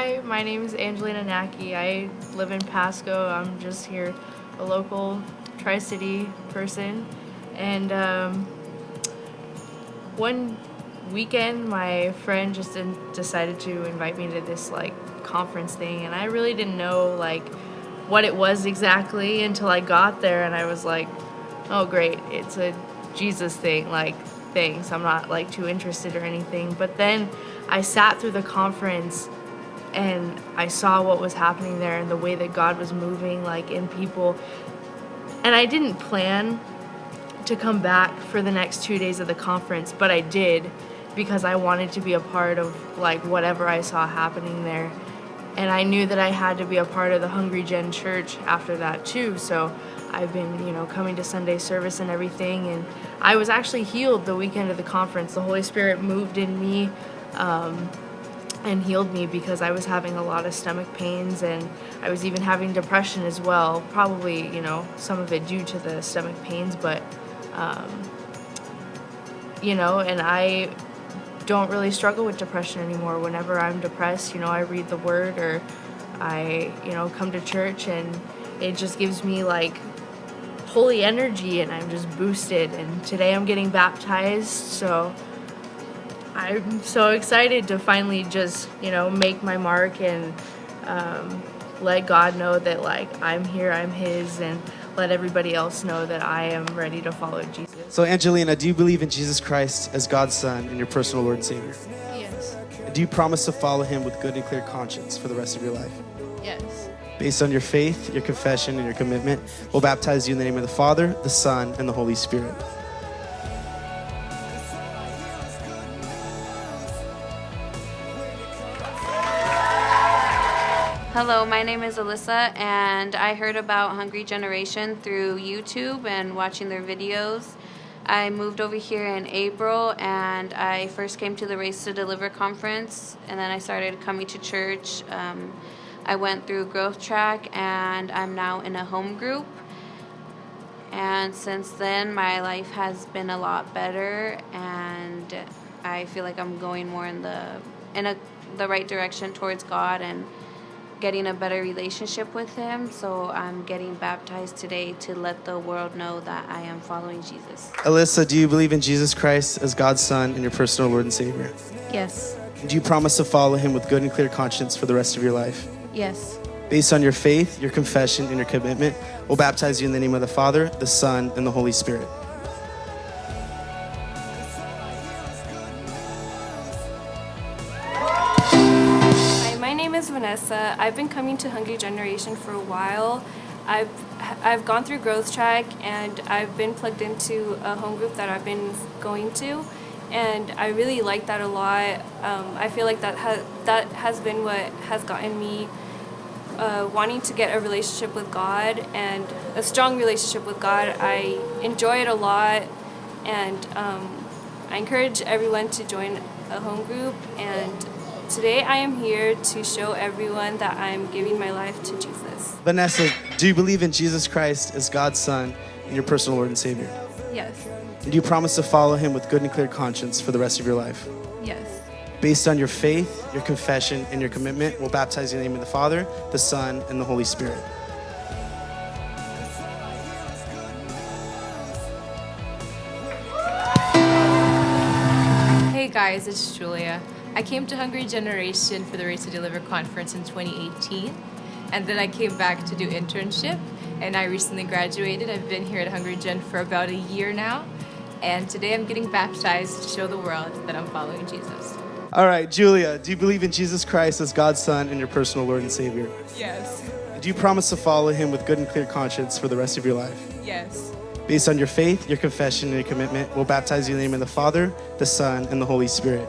Hi, my name is Angelina Naki. I live in Pasco. I'm just here, a local Tri City person. And um, one weekend, my friend just decided to invite me to this like conference thing, and I really didn't know like what it was exactly until I got there, and I was like, oh great, it's a Jesus thing. Like, thanks. I'm not like too interested or anything. But then I sat through the conference and I saw what was happening there and the way that God was moving like in people. And I didn't plan to come back for the next 2 days of the conference, but I did because I wanted to be a part of like whatever I saw happening there. And I knew that I had to be a part of the Hungry Gen church after that too. So I've been, you know, coming to Sunday service and everything. And I was actually healed the weekend of the conference. The Holy Spirit moved in me um, and healed me because I was having a lot of stomach pains and I was even having depression as well. Probably, you know, some of it due to the stomach pains, but, um, you know, and I don't really struggle with depression anymore. Whenever I'm depressed, you know, I read the word or I, you know, come to church and it just gives me like holy energy and I'm just boosted. And today I'm getting baptized, so I'm so excited to finally just, you know, make my mark and um, let God know that, like, I'm here, I'm His, and let everybody else know that I am ready to follow Jesus. So, Angelina, do you believe in Jesus Christ as God's Son and your personal Lord and Savior? Yes. Do you promise to follow Him with good and clear conscience for the rest of your life? Yes. Based on your faith, your confession, and your commitment, we'll baptize you in the name of the Father, the Son, and the Holy Spirit. Hello, my name is Alyssa, and I heard about Hungry Generation through YouTube and watching their videos. I moved over here in April, and I first came to the Race to Deliver conference, and then I started coming to church. Um, I went through Growth Track, and I'm now in a home group. And since then, my life has been a lot better, and I feel like I'm going more in the in a, the right direction towards God and getting a better relationship with Him. So I'm getting baptized today to let the world know that I am following Jesus. Alyssa, do you believe in Jesus Christ as God's Son and your personal Lord and Savior? Yes. Do you promise to follow Him with good and clear conscience for the rest of your life? Yes. Based on your faith, your confession, and your commitment, we'll baptize you in the name of the Father, the Son, and the Holy Spirit. Name is Vanessa. I've been coming to Hungry Generation for a while. I've I've gone through Growth Track and I've been plugged into a home group that I've been going to, and I really like that a lot. Um, I feel like that has that has been what has gotten me uh, wanting to get a relationship with God and a strong relationship with God. I enjoy it a lot, and um, I encourage everyone to join a home group. And today I am here to show everyone that I'm giving my life to Jesus. Vanessa, do you believe in Jesus Christ as God's Son and your personal Lord and Savior? Yes. And do you promise to follow Him with good and clear conscience for the rest of your life? Yes. Based on your faith, your confession, and your commitment, we'll baptize you in the name of the Father, the Son, and the Holy Spirit. Hey guys, it's Julia. I came to Hungry Generation for the Race to Deliver conference in 2018, and then I came back to do internship, and I recently graduated. I've been here at Hungry Gen for about a year now, and today I'm getting baptized to show the world that I'm following Jesus. All right, Julia, do you believe in Jesus Christ as God's Son and your personal Lord and Savior? Yes. Do you promise to follow Him with good and clear conscience for the rest of your life? Yes. Based on your faith, your confession, and your commitment, we'll baptize you in the name of the Father, the Son, and the Holy Spirit.